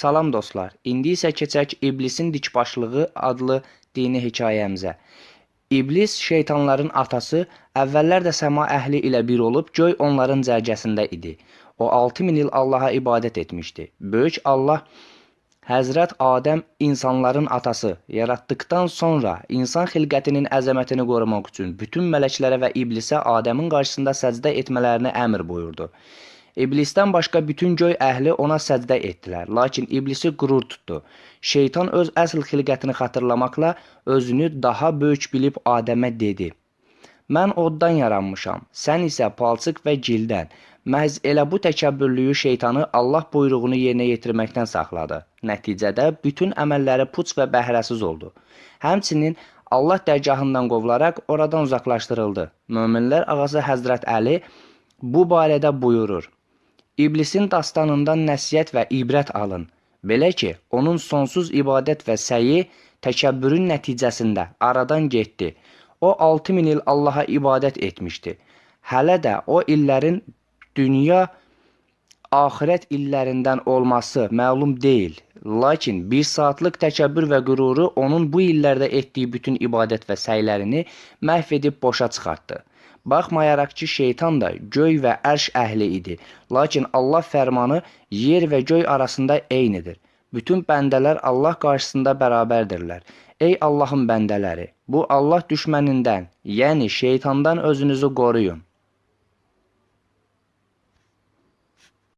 Salam dostlar. İndi isə keçək İblisin dikbaşlığı adlı dini hekayəmizə. İblis şeytanların atası, əvvəllər də səma əhli ilə bir olub, göy onların cərgəsində idi. O 6000 il Allaha ibadət etmişdi. Böyük Allah Həzrət Adəm insanların atası yaratdıkdan sonra insan xilqətinin əzəmətini qorumaq üçün bütün mələklərə və iblisə Adəmin qarşısında səcdə etmələrini əmr buyurdu. İblisdən başqa bütün göy əhli ona səcdə etdilər, lakin iblisi qürur tutdu. Şeytan öz əsl xilqətini xatırlamaqla özünü daha böyük bilib Adəmə dedi: Mən oddan yaranmışam, sən isə palçıq və gildən. Məhz elə bu təkəbbürlüyü şeytanı Allah buyruğunu yerinə yetirməkdən saxladı. Nəticədə bütün əməlləri puç və bəhrəsiz oldu. Həmçinin Allah dərgahından qovularaq oradan uzaqlaşdırıldı. Möminlər ağası Həzrət Əli bu barədə buyurur: İblisin dastanından nəsihət və ibrət alın. Belə ki, onun sonsuz ibadət və səyi təkəbbürün nəticəsində aradan getdi. O 6000 il Allaha ibadət etmişdi. Hələ də o illərin dünya axirət illərindən olması məlum deyil. Lakin bir saatlıq təkəbbür və qüruru onun bu illərdə etdiyi bütün ibadət və səylərini məhv edib boşa çıxartdı. Baxmayaraq ki, şeytan da göy və ərş əhli idi. Lakin Allah fərmanı yer və göy arasında eynidir. Bütün bəndələr Allah qarşısında bərabərdirlər. Ey Allahın bəndələri, bu Allah düşmənindən, yəni şeytandan özünüzü qoruyun.